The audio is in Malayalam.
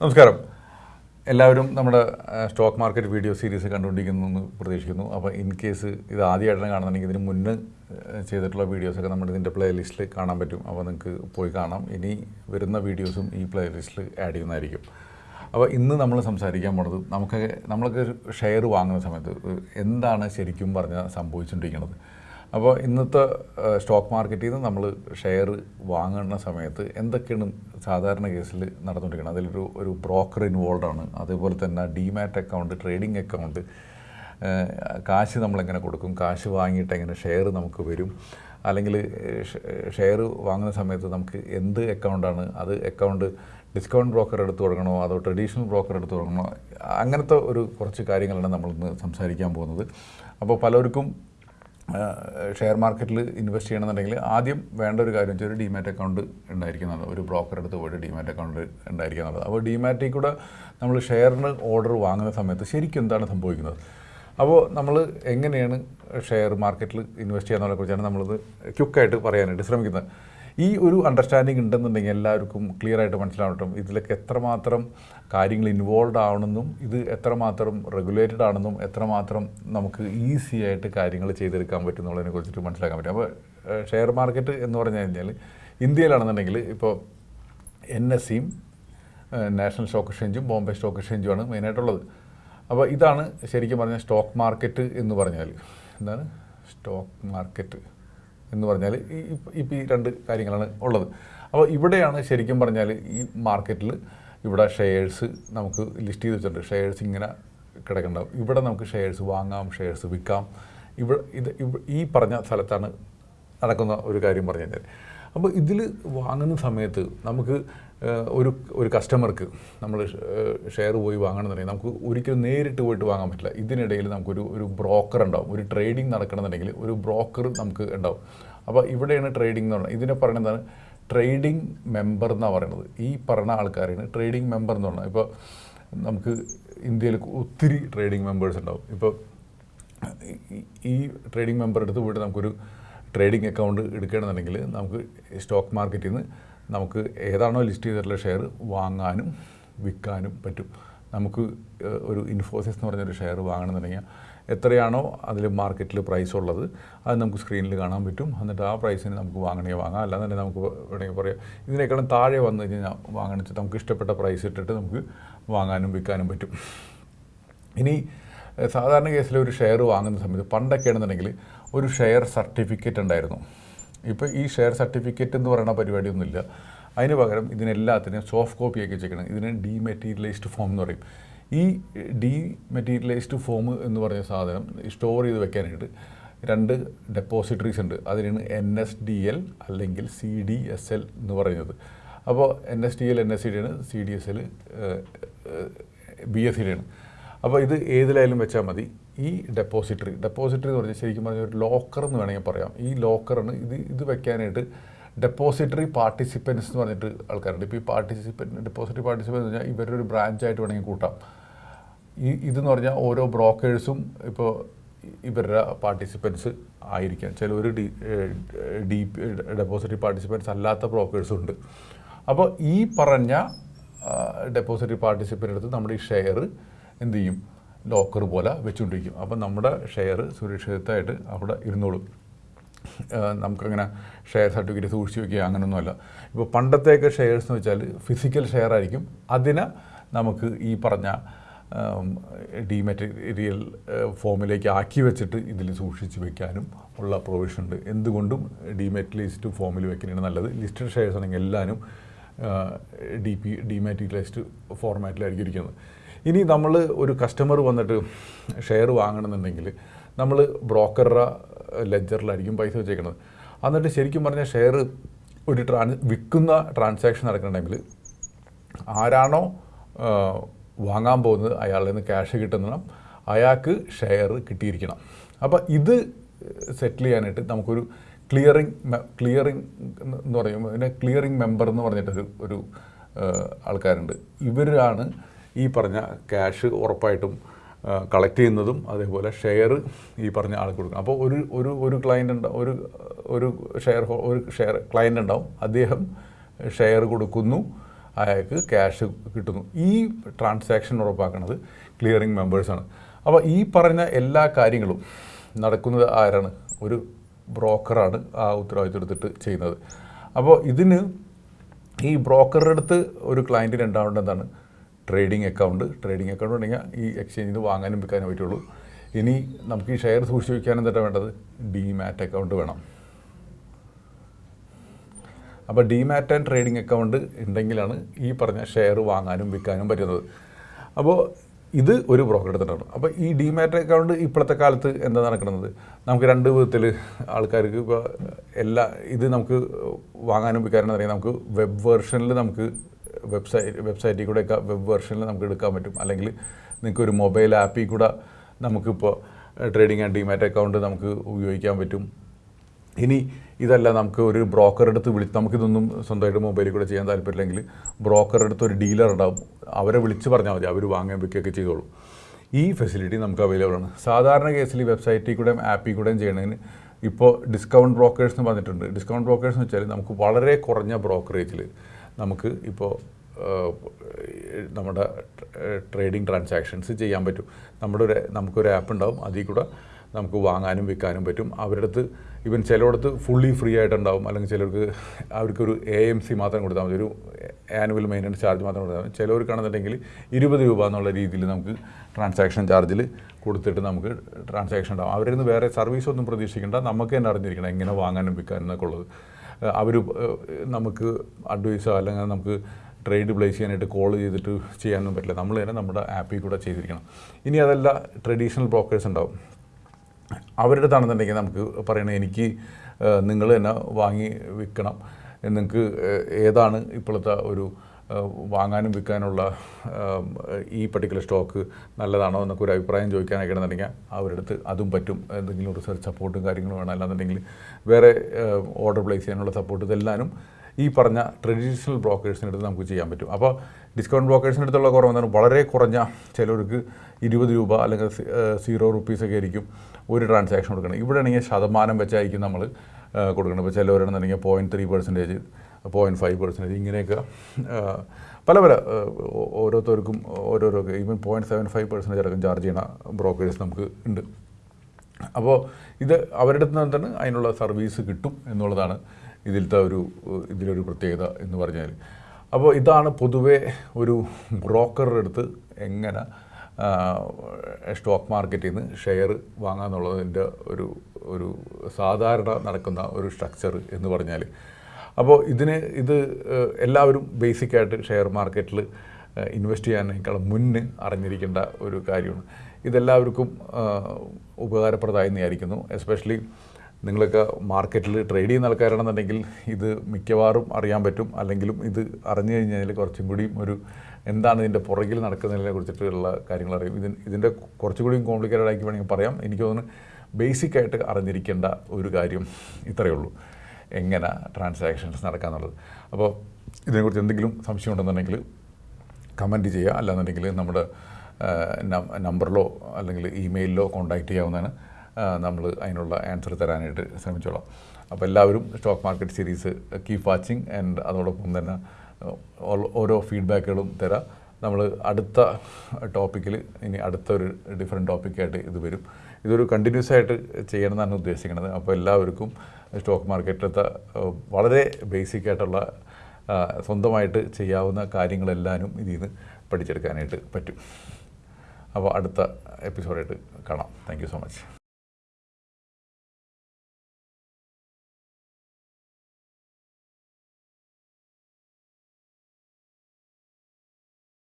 നമസ്കാരം. എല്ലാവരും നമ്മുടെ സ്റ്റോക്ക് മാർക്കറ്റ് വീഡിയോ സീരീസ് കണ്ടുകൊണ്ടിരിക്കുന്നു എന്ന് പ്രതീക്ഷിക്കുന്നു. അപ്പോൾ ഇൻ കേസ് ഇത് ആദ്യമായിട്ടാണ് കാണുന്നുണ്ടെങ്കിൽ ഇതിന് മുന്നേ ചെയ്തിട്ടുള്ള വീഡിയോസൊക്കെ നമ്മുടെ ഇതിന്റെ പ്ലേലിസ്റ്റിൽ കാണാൻ പറ്റും. അപ്പോൾ നിങ്ങൾക്ക് പോയി കാണാം. ഇനി വരുന്ന വീഡിയോസും ഈ പ്ലേലിസ്റ്റിൽ ആഡ് ചെയ്യുന്നതായിരിക്കും. അപ്പോൾ ഇന്ന് നമ്മൾ സംസാരിക്കാൻ പോണത് നമുക്ക് നമ്മളൊക്കെ ഷെയർ വാങ്ങുന്ന സമയത്ത് എന്താണ് ശരിക്കും പറഞ്ഞാൽ സംഭവിച്ചുകൊണ്ടിരിക്കുന്നത് അപ്പോൾ ഇന്നത്തെ സ്റ്റോക്ക് മാർക്കറ്റിൽ നിന്ന് നമ്മൾ ഷെയർ വാങ്ങുന്ന സമയത്ത് എന്തൊക്കെയാണ് സാധാരണ കേസിൽ നടന്നുകൊണ്ടിരിക്കുന്നത്? അതിലൊരു ഒരു ബ്രോക്കർ ഇൻവോൾവ് ആണ്. അതേപോലെ തന്നെ ഡിമാറ്റ് അക്കൗണ്ട് ട്രേഡിംഗ് അക്കൗണ്ട് കാശ് നമ്മളെങ്ങനെ കൊടുക്കും? കാശ് വാങ്ങിയിട്ട് എങ്ങനെ ഷെയർ നമുക്ക് വരും? അല്ലെങ്കിൽ ഷെയർ വാങ്ങുന്ന സമയത്ത് നമുക്ക് എന്ത് അക്കൗണ്ടാണ് അത് അക്കൗണ്ട് ഡിസ്കൗണ്ട് ബ്രോക്കർ എടുത്ത് തുടങ്ങണോ? അതോ ട്രഡീഷണൽ ബ്രോക്കർ എടുത്ത് തുടങ്ങണോ? അങ്ങനത്തെ ഒരു കുറച്ച് കാര്യങ്ങളാണ് നമ്മളിന്ന് സംസാരിക്കാൻ പോകുന്നത്. അപ്പോൾ പലർക്കും ഷെയർ മാർക്കറ്റിൽ ഇൻവെസ്റ്റ് ചെയ്യണമെന്നുണ്ടെങ്കിൽ ആദ്യം വേണ്ട ഒരു കാര്യം വെച്ചാൽ ഒരു ഡിമാറ്റ് അക്കൗണ്ട് ഉണ്ടായിരിക്കുന്നത് ഒരു ബ്രോക്കർ എടുത്ത് പോയിട്ട് ഡിമാറ്റ് അക്കൗണ്ട് ഉണ്ടായിരിക്കുക അപ്പോൾ ഡിമാറ്റിൽ കൂടെ നമ്മൾ ഷെയറിന് ഓർഡർ വാങ്ങുന്ന സമയത്ത് ശരിക്കും എന്താണ് സംഭവിക്കുന്നത്? അപ്പോൾ നമ്മൾ എങ്ങനെയാണ് ഷെയർ മാർക്കറ്റിൽ ഇൻവെസ്റ്റ് ചെയ്യാന്നുള്ളതിനെ കുറിച്ചാണ് നമ്മളിത് ക്യുക്കായിട്ട് പറയാനായിട്ട് ശ്രമിക്കുന്നത്. ഈ ഒരു അണ്ടർസ്റ്റാൻഡിങ് ഉണ്ടെന്നുണ്ടെങ്കിൽ എല്ലാവർക്കും ക്ലിയർ ആയിട്ട് മനസ്സിലാവട്ടും ഇതിലൊക്കെ എത്രമാത്രം കാര്യങ്ങൾ ഇൻവോൾവ് ആവണമെന്നും ഇത് എത്രമാത്രം റെഗുലേറ്റഡ് ആണെന്നും എത്രമാത്രം നമുക്ക് ഈസി ആയിട്ട് കാര്യങ്ങൾ ചെയ്തെടുക്കാൻ പറ്റും എന്നുള്ളതിനെ കുറിച്ചിട്ട് മനസ്സിലാക്കാൻ പറ്റും. അപ്പോൾ ഷെയർ മാർക്കറ്റ് എന്ന് പറഞ്ഞു കഴിഞ്ഞാൽ ഇന്ത്യയിലാണെന്നുണ്ടെങ്കിൽ ഇപ്പോൾ എൻ എസ് സിയും നാഷണൽ സ്റ്റോക്ക് എക്സ്ചേഞ്ചും ബോംബെ സ്റ്റോക്ക് എക്സ്ചേഞ്ചുമാണ് മെയിനായിട്ടുള്ളത് അപ്പോൾ ഇതാണ് ശരിക്കും പറഞ്ഞാൽ സ്റ്റോക്ക് മാർക്കറ്റ് എന്ന് പറഞ്ഞാൽ എന്താണ്? സ്റ്റോക്ക് മാർക്കറ്റ് എന്ന് പറഞ്ഞാൽ ഈ ഇപ്പം ഈ രണ്ട് കാര്യങ്ങളാണ് ഉള്ളത്. അപ്പോൾ ഇവിടെയാണ് ശരിക്കും പറഞ്ഞാൽ ഈ മാർക്കറ്റിൽ ഇവിടെ ഷെയർസ് നമുക്ക് ലിസ്റ്റ് ചെയ്ത് വെച്ചിട്ടുണ്ട്. ഷെയർസ് ഇങ്ങനെ കിടക്കുന്നുണ്ടാവും. ഇവിടെ നമുക്ക് ഷെയർസ് വാങ്ങാം ഷെയർസ് വിൽക്കാം. ഇവിടെ ഇത് ഈ പറഞ്ഞ സ്ഥലത്താണ് നടക്കുന്ന ഒരു കാര്യം പറഞ്ഞു കഴിഞ്ഞാൽ. അപ്പോൾ ഇതിൽ വാങ്ങുന്ന സമയത്ത് നമുക്ക് ഒരു ഒരു കസ്റ്റമർക്ക് നമ്മൾ ഷെയർ പോയി വാങ്ങണമെന്നുണ്ടെങ്കിൽ നമുക്ക് ഒരിക്കലും നേരിട്ട് പോയിട്ട് വാങ്ങാൻ പറ്റില്ല. ഇതിനിടയിൽ നമുക്കൊരു ഒരു ബ്രോക്കർ ഉണ്ടാവും. ഒരു ട്രേഡിംഗ് നടക്കണമെന്നുണ്ടെങ്കിൽ ഒരു ബ്രോക്കർ നമുക്ക് ഉണ്ടാവും. അപ്പോൾ ഇവിടെയാണ് ട്രേഡിംഗ് എന്ന് പറയുന്നത്. ഇതിനെ പറയുന്നതാണ് ട്രേഡിംഗ് മെമ്പർ എന്നാണ് പറയുന്നത്. ഈ പറഞ്ഞ ആൾക്കാരാണ് ട്രേഡിംഗ് മെമ്പർ എന്ന് പറഞ്ഞാൽ ഇപ്പോൾ നമുക്ക് ഇന്ത്യയിൽ ഒത്തിരി ട്രേഡിംഗ് മെമ്പേഴ്സ് ഉണ്ടാവും. ഇപ്പോൾ ഈ- ട്രേഡിംഗ് മെമ്പർ എടുത്ത് പോയിട്ട് നമുക്കൊരു ട്രേഡിംഗ് അക്കൗണ്ട് എടുക്കുകയാണെന്നുണ്ടെങ്കിൽ നമുക്ക് സ്റ്റോക്ക് മാർക്കറ്റിൽ നിന്ന് നമുക്ക് ഏതാണോ ലിസ്റ്റ് ചെയ്തിട്ടുള്ള ഷെയർ വാങ്ങാനും വിൽക്കാനും പറ്റും. നമുക്ക് ഒരു ഇൻഫോസിസ് എന്ന് പറഞ്ഞൊരു ഷെയർ വാങ്ങണമെന്നുണ്ടെങ്കിൽ എത്രയാണോ അതിൽ മാർക്കറ്റിൽ പ്രൈസ് ഉള്ളത് അത് നമുക്ക് സ്ക്രീനിൽ കാണാൻ പറ്റും. എന്നിട്ട് ആ പ്രൈസിന് നമുക്ക് വാങ്ങണേ വാങ്ങാം. അല്ലാന്നുണ്ടെങ്കിൽ നമുക്ക് വേണമെങ്കിൽ പറയാം ഇതിനേക്കാളും താഴെ വന്നു കഴിഞ്ഞാൽ വാങ്ങണിച്ച് നമുക്ക് ഇഷ്ടപ്പെട്ട പ്രൈസ് ഇട്ടിട്ട് നമുക്ക് വാങ്ങാനും വിൽക്കാനും പറ്റും. ഇനി സാധാരണ കേസിൽ ഒരു ഷെയർ വാങ്ങുന്ന സമയത്ത് പണ്ടൊക്കെ ആണെന്നുണ്ടെങ്കിൽ ഒരു ഷെയർ സർട്ടിഫിക്കറ്റ് ഉണ്ടായിരുന്നു. ഇപ്പോൾ ഈ ഷെയർ സർട്ടിഫിക്കറ്റ് എന്ന് പറയുന്ന പരിപാടിയൊന്നുമില്ല. അതിന് പകരം ഇതിനെല്ലാത്തിനും സോഫ്റ്റ് കോപ്പി ചെയ്യണം ഇതിന് ഡീമെറ്റീരിയലൈസ്ഡ് ഫോം എന്ന് പറയും. ഈ ഡീമെറ്റീരിയലൈസ്ഡ് ഫോം എന്ന് പറഞ്ഞ സാധനം സ്റ്റോർ ചെയ്ത് വെക്കാനായിട്ട് രണ്ട് ഡെപ്പോസിറ്ററീസ് ഉണ്ട്. അതിനാണ് എൻ എസ് ഡി എൽ അല്ലെങ്കിൽ സി ഡി എസ് എൽ എന്ന് പറയുന്നത്. അപ്പോൾ N S D L N S C D ആണ് C D S L B S C D ആണ്. അപ്പോൾ ഇത് ഏതിലായാലും വെച്ചാൽ മതി. ഈ ഡെപ്പോസിറ്ററി ഡെപ്പോസിറ്ററി എന്ന് പറഞ്ഞാൽ ശരിക്കും പറഞ്ഞാൽ ഒരു ലോക്കർ എന്ന് വേണമെങ്കിൽ പറയാം. ഈ ലോക്കറിന് ഇത് ഇത് വെക്കാനായിട്ട് ഡെപ്പോസിറ്ററി പാർട്ടിസിപ്പൻസ് എന്ന് പറഞ്ഞിട്ട് ആൾക്കാരുണ്ട്. ഇപ്പോൾ ഈ പാർട്ടിസിപ്പൻ ഡെപ്പോസിറ്ററി പാർട്ടിസിപ്പൻസ് എന്ന് പറഞ്ഞാൽ ഇവരുടെ ഒരു ബ്രാഞ്ചായിട്ട് വേണമെങ്കിൽ കൂട്ടാം. ഈ ഇതെന്ന് പറഞ്ഞാൽ ഓരോ ബ്രോക്കേഴ്സും ഇപ്പോൾ ഇവരുടെ പാർട്ടിസിപ്പൻസ് ആയിരിക്കാം. ചില ഡി ഡി ഡെപ്പോസിറ്ററി പാർട്ടിസിപ്പൻസ് അല്ലാത്ത ബ്രോക്കേഴ്സും ഉണ്ട്. അപ്പോൾ ഈ പറഞ്ഞ ഡെപ്പോസിറ്ററി പാർട്ടിസിപ്പന്റ് അടുത്ത് നമ്മുടെ ഈ ഷെയർ എന്ത് ചെയ്യും? ലോക്കർ പോലെ വെച്ചുകൊണ്ടിരിക്കും. അപ്പം നമ്മുടെ ഷെയർ സുരക്ഷിതമായിട്ട് അവിടെ ഇരുന്നോളും. നമുക്കങ്ങനെ ഷെയർ സർട്ടിഫിക്കറ്റ് സൂക്ഷിച്ച് വയ്ക്കുക അങ്ങനെയൊന്നുമല്ല ഇപ്പോൾ പണ്ടത്തെയൊക്കെ ഷെയർസ് എന്ന് വെച്ചാൽ ഫിസിക്കൽ ഷെയർ ആയിരിക്കും അതിനെ നമുക്ക് ഈ പറഞ്ഞ ഡിമെറ്റീരിയൽ ഫോമിലേക്ക് ആക്കി വെച്ചിട്ട് ഇതിൽ സൂക്ഷിച്ച് വെക്കാനും ഉള്ള പ്രൊവിഷൻ ഉണ്ട്. എന്തുകൊണ്ടും ഡിമെറ്റലൈസ്ഡ് ഫോമിൽ വെക്കുന്നതാണ് നല്ലത്. ലിസ്റ്റഡ് ഷെയർസ് ആണെങ്കിൽ എല്ലാവരും ഡി പി ഡിമാറ്റീരിയലൈസ്ഡ് ഫോർമാറ്റിലായിരിക്കും ഇരിക്കുന്നത്. ഇനി നമ്മൾ ഒരു കസ്റ്റമർ വന്നിട്ട് ഷെയർ വാങ്ങണമെന്നുണ്ടെങ്കിൽ നമ്മൾ ബ്രോക്കറുടെ ലെജറിലായിരിക്കും പൈസ വെച്ചേക്കുന്നത് എന്നിട്ട് ശരിക്കും പറഞ്ഞാൽ ഷെയർ ഒരു ട്രാൻ വിൽക്കുന്ന ട്രാൻസാക്ഷൻ നടക്കണമെങ്കിൽ ആരാണോ വാങ്ങാൻ പോകുന്നത് അയാളിൽ നിന്ന് ക്യാഷ് കിട്ടുന്നണം അയാൾക്ക് ഷെയർ കിട്ടിയിരിക്കണം. അപ്പോൾ ഇത് സെറ്റിൽ ചെയ്യാനായിട്ട് നമുക്കൊരു ക്ലിയറിങ് ക്ലിയറിങ് എന്ന് പറയും. പിന്നെ ക്ലിയറിങ് മെമ്പർ എന്ന് പറഞ്ഞിട്ടൊരു ഒരു ആൾക്കാരുണ്ട്. ഇവരാണ് ഈ പറഞ്ഞ ക്യാഷ് ഉറപ്പായിട്ടും കളക്ട് ചെയ്യുന്നതും അതേപോലെ ഷെയർ ഈ പറഞ്ഞ ആൾക്ക് കൊടുക്കും. അപ്പോൾ ഒരു ഒരു ഒരു ക്ലയന്റ് ഉണ്ടാവും ഒരു ഒരു ഷെയർ ഒരു ഷെയർ ക്ലയന്റ് ഉണ്ടാവും. അദ്ദേഹം ഷെയർ കൊടുക്കുന്നു. അയാൾക്ക് ക്യാഷ് കിട്ടുന്നു. ഈ ട്രാൻസാക്ഷൻ ഉറപ്പാക്കുന്നത് ക്ലിയറിംഗ് മെമ്പേഴ്സാണ് അപ്പോൾ ഈ പറഞ്ഞ എല്ലാ കാര്യങ്ങളും നടക്കുന്നത് ആരാണ്? ഒരു ബ്രോക്കറാണ് ആ ഉത്തരവാദിത്വം എടുത്തിട്ട് ചെയ്യുന്നത്. അപ്പോൾ ഇതിന് ഈ ബ്രോക്കറുടെ അടുത്ത് ഒരു ക്ലയന്റിന് ഉണ്ടാവേണ്ട എന്താണ്? ട്രേഡിംഗ് അക്കൗണ്ട് ട്രേഡിംഗ് അക്കൗണ്ട് ഉണ്ടെങ്കിൽ ഈ എക്സ്ചേഞ്ചിൽ നിന്ന് വാങ്ങാനും വിൽക്കാനും പറ്റുള്ളൂ. ഇനി നമുക്ക് ഈ ഷെയർ സൂക്ഷിച്ച് വയ്ക്കാൻ എന്താ വേണ്ടത്? ഡിമാറ്റ് അക്കൗണ്ട് വേണം. അപ്പോൾ ഡിമാറ്റ് ആൻഡ് ട്രേഡിംഗ് അക്കൗണ്ട് ഉണ്ടെങ്കിലാണ് ഈ പറഞ്ഞ ഷെയർ വാങ്ങാനും വിൽക്കാനും പറ്റുന്നത്. അപ്പോൾ ഇത് ഒരു ബ്രോക്കർ എടുത്തിട്ടാണ്. അപ്പോൾ ഈ ഡിമാറ്റ് അക്കൗണ്ട് ഇപ്പോഴത്തെ കാലത്ത് എന്താ നടക്കുന്നത്? നമുക്ക് രണ്ട് വിധത്തിൽ ആൾക്കാർക്ക് ഇപ്പോൾ എല്ലാ ഇത് നമുക്ക് വാങ്ങാനും വിൽക്കാനും അറിയാം. നമുക്ക് വെബ് വേർഷനിൽ നമുക്ക് വെബ്സൈറ്റ് വെബ്സൈറ്റിൽ കൂടെ വെബ് വെർഷനിൽ നമുക്ക് എടുക്കാൻ പറ്റും. അല്ലെങ്കിൽ നിങ്ങൾക്ക് ഒരു മൊബൈൽ ആപ്പിൽ കൂടെ നമുക്കിപ്പോൾ ട്രേഡിംഗ് ആൻഡ് ഡിമാറ്റ് അക്കൗണ്ട് നമുക്ക് ഉപയോഗിക്കാൻ പറ്റും. ഇനി ഇതല്ല നമുക്ക് ഒരു ബ്രോക്കറെടുത്ത് വിളി നമുക്കിതൊന്നും സ്വന്തമായിട്ട് മൊബൈലിൽ കൂടെ ചെയ്യാൻ താല്പര്യമില്ലെങ്കിൽ ബ്രോക്കറെടുത്ത് ഒരു ഡീലർ ഉണ്ടാവും. അവരെ വിളിച്ച് പറഞ്ഞാൽ മതി അവർ വാങ്ങാൻ വിൽക്കുകയൊക്കെ ചെയ്തോളൂ. ഈ ഫെസിലിറ്റി നമുക്ക് അവൈലബിൾ ആണ്. സാധാരണ കേസിൽ വെബ്സൈറ്റിൽ കൂടെയും ആപ്പിൽ കൂടെയും ചെയ്യണതിന് ഇപ്പോൾ ഡിസ്കൗണ്ട് ബ്രോക്കേഴ്സ് എന്ന് പറഞ്ഞിട്ടുണ്ട്. ഡിസ്കൗണ്ട് ബ്രോക്കേഴ്സ് എന്ന് വെച്ചാൽ നമുക്ക് വളരെ കുറഞ്ഞ ബ്രോക്കറേജിൽ നമുക്ക് ഇപ്പോൾ നമ്മുടെ ട്രേഡിംഗ് ട്രാൻസാക്ഷൻസ് ചെയ്യാൻ പറ്റും. നമ്മുടെ ഒരു നമുക്കൊരു ആപ്പ് ഉണ്ടാവും. അതിൽ കൂടെ നമുക്ക് വാങ്ങാനും വിൽക്കാനും പറ്റും. അവരുടെ അടുത്ത് ഇവൻ ചിലയിടത്ത് ഫുള്ളി ഫ്രീ ആയിട്ടുണ്ടാവും. അല്ലെങ്കിൽ ചിലർക്ക് അവർക്കൊരു എ എം സി മാത്രം കൊടുത്താൽ മതി. ഒരു ആനുവൽ മെയിന്റനൻസ് ചാർജ് മാത്രം കൊടുത്താൽ മതി. ചിലവർക്കാണെന്നുണ്ടെങ്കിൽ ഇരുപത് രൂപ എന്നുള്ള രീതിയിൽ നമുക്ക് ട്രാൻസാക്ഷൻ ചാർജിൽ കൊടുത്തിട്ട് നമുക്ക് ട്രാൻസാക്ഷൻ ഉണ്ടാവും. അവരിൽ നിന്ന് വേറെ സർവീസ് ഒന്നും പ്രതീക്ഷിക്കേണ്ട. നമുക്ക് തന്നെ അറിഞ്ഞിരിക്കണം എങ്ങനെ വാങ്ങാനും വിൽക്കാനും എന്നൊക്കെ ഉള്ളത്. അവർ നമുക്ക് അഡ്വൈസോ അല്ലെങ്കിൽ നമുക്ക് ട്രേഡ് പ്ലേസ് ചെയ്യാനായിട്ട് കോൾ ചെയ്തിട്ട് ചെയ്യാനൊന്നും പറ്റില്ല. നമ്മൾ തന്നെ നമ്മുടെ ആപ്പിൽ കൂടെ ചെയ്തിരിക്കണം. ഇനി അതല്ല ട്രഡീഷണൽ ബ്രോക്കേഴ്സ് ഉണ്ടാവും. അവരുടെ അടുത്താണെന്നുണ്ടെങ്കിൽ നമുക്ക് പറയണം എനിക്ക് നിങ്ങൾ തന്നെ വാങ്ങി വിൽക്കണം. നിങ്ങൾക്ക് ഏതാണ് ഇപ്പോഴത്തെ ഒരു വാങ്ങാനും വിൽക്കാനുള്ള ഈ പർട്ടിക്കുലർ സ്റ്റോക്ക് നല്ലതാണോ എന്നൊക്കെ ഒരു അഭിപ്രായം ചോദിക്കാനൊക്കെ ആണെന്നുണ്ടെങ്കിൽ അവരുടെ അടുത്ത് അതും പറ്റും. എന്തെങ്കിലും റിസർച്ച് സപ്പോർട്ടും കാര്യങ്ങളും വേണം. അല്ലാന്നുണ്ടെങ്കിൽ വേറെ ഓർഡർ പ്ലേസ് ചെയ്യാനുള്ള സപ്പോർട്ട് ഇതെല്ലാനും ഈ പറഞ്ഞ ട്രഡീഷണൽ ബ്രോക്കേഴ്സിന്റെ അടുത്ത് നമുക്ക് ചെയ്യാൻ പറ്റും. അപ്പോൾ ഡിസ്കൗണ്ട് ബ്രോക്കേഴ്സിന്റെ അടുത്തുള്ള കുറവ് എന്താണ്? വളരെ കുറഞ്ഞ ചിലർക്ക് ഇരുപത് രൂപ അല്ലെങ്കിൽ സീറോ റുപ്പീസൊക്കെ ആയിരിക്കും ഒരു ട്രാൻസാക്ഷൻ കൊടുക്കണം. ഇവിടെ ആണെങ്കിൽ ശതമാനം വെച്ചായിരിക്കും നമ്മൾ കൊടുക്കണം. ഇപ്പോൾ ചിലവരാണെന്നുണ്ടെങ്കിൽ point three percentage point five percentage ഇങ്ങനെയൊക്കെ പല പല ഓരോരുത്തർക്കും ഓരോരോ even point seven five percentage അടക്കം ചാർജ് ചെയ്യുന്ന ബ്രോക്കേഴ്സ് നമുക്ക് ഉണ്ട്. അപ്പോൾ ഇത് അവരുടെ അടുത്ത് തന്നെ അതിനുള്ള സർവീസ് കിട്ടും എന്നുള്ളതാണ് ഇതിലത്തെ ഒരു ഇതിലൊരു പ്രത്യേകത എന്ന് പറഞ്ഞാൽ അപ്പോൾ ഇതാണ് പൊതുവേ ഒരു ബ്രോക്കറുടെ അടുത്ത് എങ്ങനെ സ്റ്റോക്ക് മാർക്കറ്റിൽ നിന്ന് ഷെയർ വാങ്ങാന്നുള്ളതിന്റെ ഒരു ഒരു സാധാരണ നടക്കുന്ന ഒരു സ്ട്രക്ചർ എന്ന് പറഞ്ഞാൽ അപ്പോൾ ഇതിന് ഇത് എല്ലാവരും ബേസിക്കായിട്ട് ഷെയർ മാർക്കറ്റിൽ ഇൻവെസ്റ്റ് ചെയ്യാനേക്കാൾ മുന്നേ അറിഞ്ഞിരിക്കേണ്ട ഒരു കാര്യമാണ്. ഇതെല്ലാവർക്കും ഉപകാരപ്രദമായി വിചാരിക്കുന്നു. എസ്പെഷ്യലി നിങ്ങളൊക്കെ മാർക്കറ്റിൽ ട്രേഡ് ചെയ്യുന്ന ആൾക്കാരാണെന്നുണ്ടെങ്കിൽ ഇത് മിക്കവാറും അറിയാൻ പറ്റും. അല്ലെങ്കിലും ഇത് അറിഞ്ഞു കഴിഞ്ഞാൽ കുറച്ചും കൂടിയും ഒരു എന്താണ് ഇതിന്റെ പുറകിൽ നടക്കുന്നതിനെ കുറിച്ചിട്ടുള്ള കാര്യങ്ങൾ അറിയും. ഇതിന് ഇതിന്റെ കുറച്ചും കൂടിയും കോംപ്ലിക്കേറ്റഡ് ആക്കി വേണമെങ്കിൽ പറയാം. എനിക്ക് തോന്നുന്നു ബേസിക്കായിട്ട് അറിഞ്ഞിരിക്കേണ്ട ഒരു കാര്യം ഇത്രയേ ഉള്ളൂ. എങ്ങനെ ട്രാൻസാക്ഷൻസ് നടക്കാന്നുള്ളത്. അപ്പോൾ ഇതിനെക്കുറിച്ച് എന്തെങ്കിലും സംശയം ഉണ്ടെന്നുണ്ടെങ്കിൽ കമന്റ് ചെയ്യുക. അല്ലാന്നുണ്ടെങ്കിൽ നമ്മുടെ നമ്പറിലോ അല്ലെങ്കിൽ ഇമെയിലിലോ കോൺടാക്റ്റ് ചെയ്യാവുന്നതാണ്. നമ്മൾ അതിനുള്ള ആൻസർ തരാനായിട്ട് ശ്രമിച്ചോളാം. അപ്പോൾ എല്ലാവരും stock market series keep watching and അതോടൊപ്പം തന്നെ ഓരോ ഫീഡ്ബാക്കുകളും തരാം. നമ്മൾ അടുത്ത ടോപ്പിക്കിൽ ഇനി അടുത്തൊരു ഡിഫറെന്റ് ടോപ്പിക്കായിട്ട് ഇത് വരും. ഇതൊരു കണ്ടിന്യൂസ് ആയിട്ട് ചെയ്യണമെന്നാണ് ഉദ്ദേശിക്കുന്നത്. അപ്പോൾ എല്ലാവർക്കും സ്റ്റോക്ക് മാർക്കറ്റിലത്തെ വളരെ ബേസിക് ആയിട്ടുള്ള സ്വന്തമായിട്ട് ചെയ്യാവുന്ന കാര്യങ്ങളെല്ലാനും ഇതിൽ നിന്ന് പഠിച്ചെടുക്കാനായിട്ട് പറ്റും. അപ്പോൾ അടുത്ത എപ്പിസോഡായിട്ട് കാണാം. Thank so much